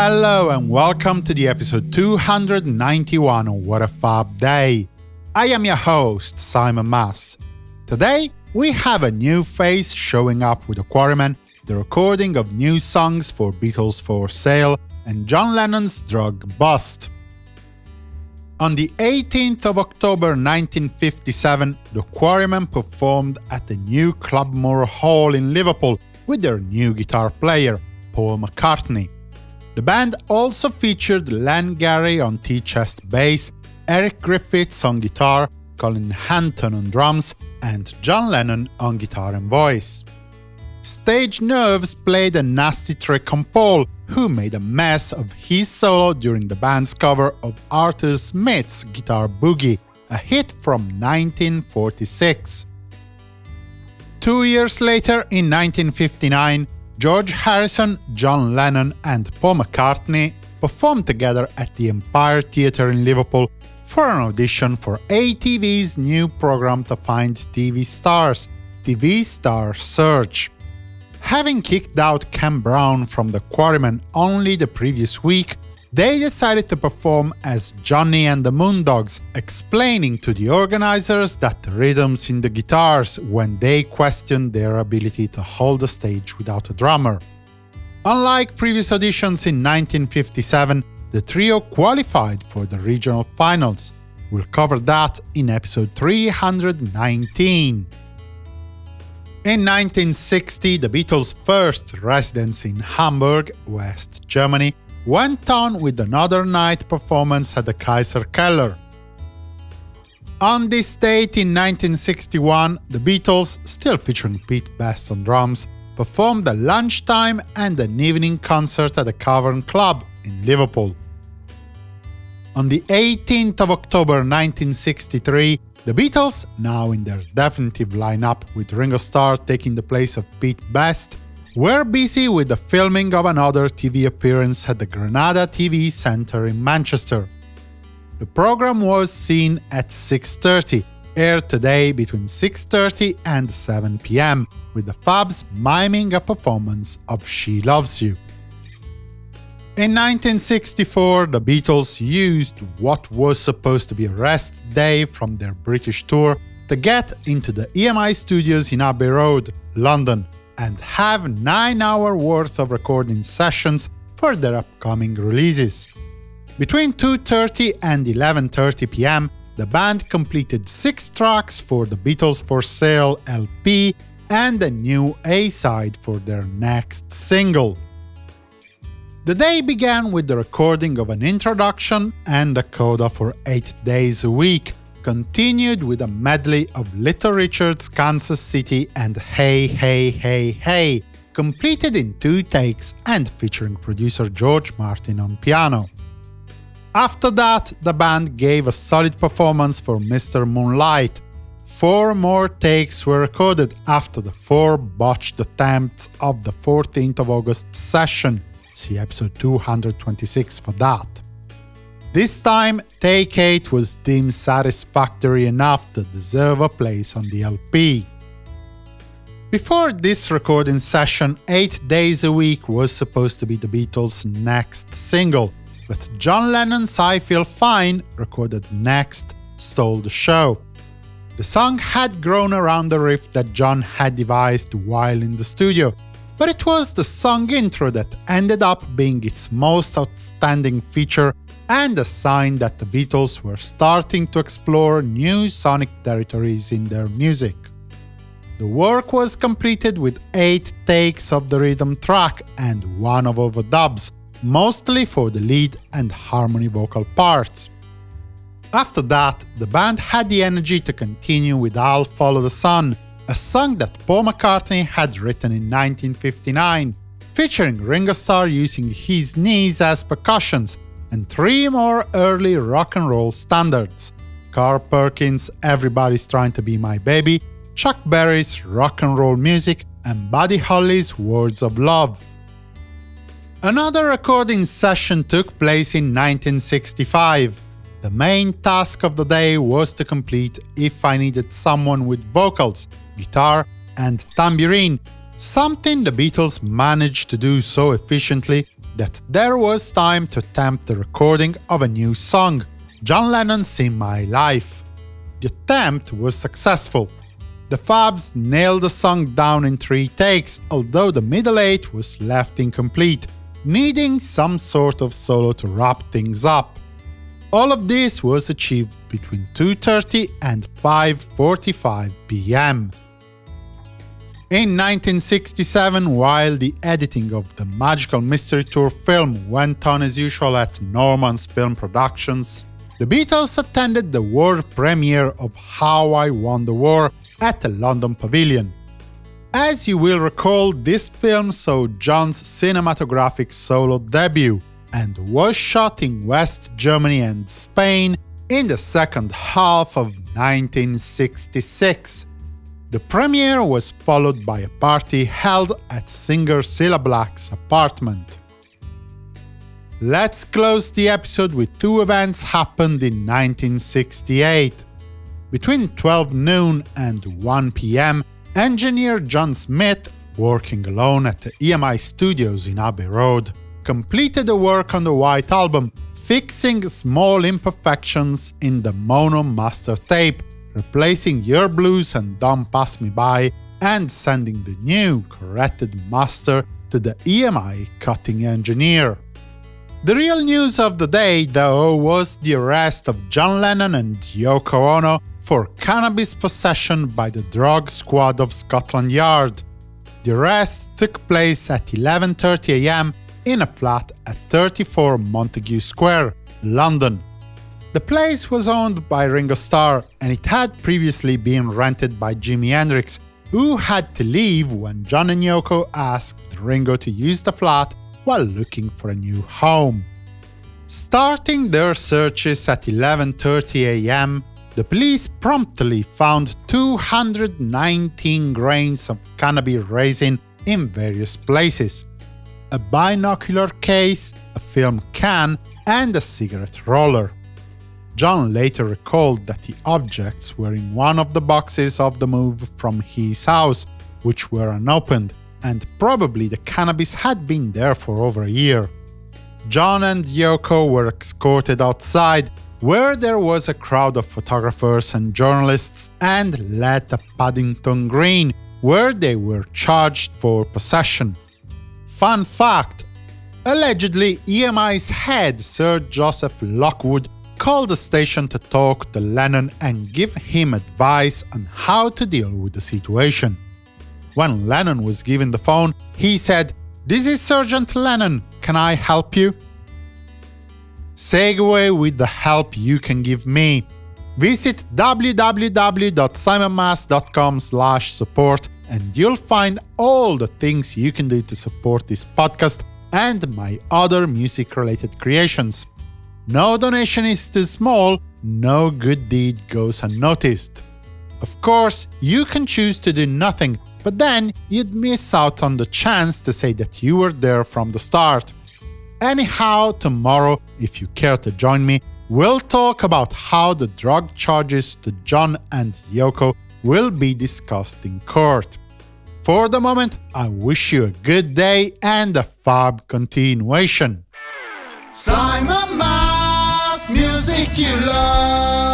Hello and welcome to the episode 291 of What a Fab Day. I am your host, Simon Mas. Today, we have a new face showing up with the Quarrymen, the recording of new songs for Beatles for Sale, and John Lennon's drug bust. On the 18th of October 1957, the Quarrymen performed at the new Clubmoor Hall in Liverpool with their new guitar player, Paul McCartney. The band also featured Len Garry on tea-chest bass, Eric Griffiths on guitar, Colin Hanton on drums, and John Lennon on guitar and voice. Stage Nerves played a nasty trick on Paul, who made a mess of his solo during the band's cover of Arthur Smith's Guitar Boogie, a hit from 1946. Two years later, in 1959, George Harrison, John Lennon and Paul McCartney performed together at the Empire Theatre in Liverpool for an audition for ATV's new program to find TV stars, TV Star Search. Having kicked out Ken Brown from the Quarrymen only the previous week, they decided to perform as Johnny and the Moondogs, explaining to the organizers that the rhythms in the guitars when they questioned their ability to hold the stage without a drummer. Unlike previous auditions in 1957, the trio qualified for the regional finals. We'll cover that in episode 319. In 1960, the Beatles' first residence in Hamburg, West Germany, went on with another night performance at the Kaiser Keller. On this date in 1961, the Beatles, still featuring Pete Best on drums, performed a lunchtime and an evening concert at the Cavern Club in Liverpool. On the 18th of October 1963, the Beatles, now in their definitive lineup with Ringo Starr taking the place of Pete Best, were busy with the filming of another TV appearance at the Granada TV Centre in Manchester. The program was seen at 6.30, aired today between 6.30 and 7 pm, with the Fabs miming a performance of She Loves You. In 1964, the Beatles used what was supposed to be a rest day from their British tour to get into the EMI studios in Abbey Road, London, and have 9-hour worth of recording sessions for their upcoming releases. Between 2.30 and 11.30 pm, the band completed six tracks for the Beatles for Sale LP and a new A-side for their next single. The day began with the recording of an introduction and a coda for 8 days a week, continued with a medley of Little Richard's Kansas City and Hey Hey Hey Hey, completed in two takes and featuring producer George Martin on piano. After that, the band gave a solid performance for Mr. Moonlight. Four more takes were recorded after the four botched attempts of the 14th of August session, see episode 226 for that. This time, Take 8 was deemed satisfactory enough to deserve a place on the LP. Before this recording session, 8 days a week was supposed to be the Beatles' next single, but John Lennon's I Feel Fine, recorded next, stole the show. The song had grown around the riff that John had devised while in the studio, but it was the song intro that ended up being its most outstanding feature and a sign that the Beatles were starting to explore new sonic territories in their music. The work was completed with 8 takes of the rhythm track and one of overdubs, mostly for the lead and harmony vocal parts. After that, the band had the energy to continue with I'll Follow the Sun, a song that Paul McCartney had written in 1959, featuring Ringo Starr using his knees as percussions, and three more early rock and roll standards Carl Perkins' Everybody's Trying to Be My Baby, Chuck Berry's Rock and Roll Music, and Buddy Holly's Words of Love. Another recording session took place in 1965. The main task of the day was to complete If I Needed Someone with vocals, guitar, and tambourine, something the Beatles managed to do so efficiently that there was time to attempt the recording of a new song, John Lennon's In My Life. The attempt was successful. The Fabs nailed the song down in three takes, although the middle eight was left incomplete, needing some sort of solo to wrap things up. All of this was achieved between 2.30 and 5.45 pm. In 1967, while the editing of the Magical Mystery Tour film went on as usual at Norman's Film Productions, the Beatles attended the world premiere of How I Won the War at the London Pavilion. As you will recall, this film saw John's cinematographic solo debut and was shot in West Germany and Spain in the second half of 1966. The premiere was followed by a party held at singer Cilla Black's apartment. Let's close the episode with two events happened in 1968. Between 12 noon and 1 pm, engineer John Smith, working alone at the EMI studios in Abbey Road, completed the work on the White Album, fixing small imperfections in the mono master tape replacing Yer Blues and Don't Pass Me By, and sending the new, corrected master to the EMI cutting engineer. The real news of the day, though, was the arrest of John Lennon and Yoko Ono for cannabis possession by the drug squad of Scotland Yard. The arrest took place at 11.30 am in a flat at 34 Montague Square, London. The place was owned by Ringo Starr, and it had previously been rented by Jimi Hendrix, who had to leave when John and Yoko asked Ringo to use the flat while looking for a new home. Starting their searches at 11.30 am, the police promptly found 219 grains of cannabis resin in various places. A binocular case, a film can, and a cigarette roller. John later recalled that the objects were in one of the boxes of the move from his house, which were unopened, and probably the cannabis had been there for over a year. John and Yoko were escorted outside, where there was a crowd of photographers and journalists, and led to Paddington Green, where they were charged for possession. Fun fact! Allegedly, EMI's head, Sir Joseph Lockwood, called the station to talk to Lennon and give him advice on how to deal with the situation. When Lennon was given the phone, he said, This is Sergeant Lennon, can I help you? Segue with the help you can give me. Visit www.simonmas.com support and you'll find all the things you can do to support this podcast and my other music-related creations. No donation is too small, no good deed goes unnoticed. Of course, you can choose to do nothing, but then you'd miss out on the chance to say that you were there from the start. Anyhow, tomorrow, if you care to join me, we'll talk about how the drug charges to John and Yoko will be discussed in court. For the moment, I wish you a good day and a fab continuation. Simon Mas, music you love.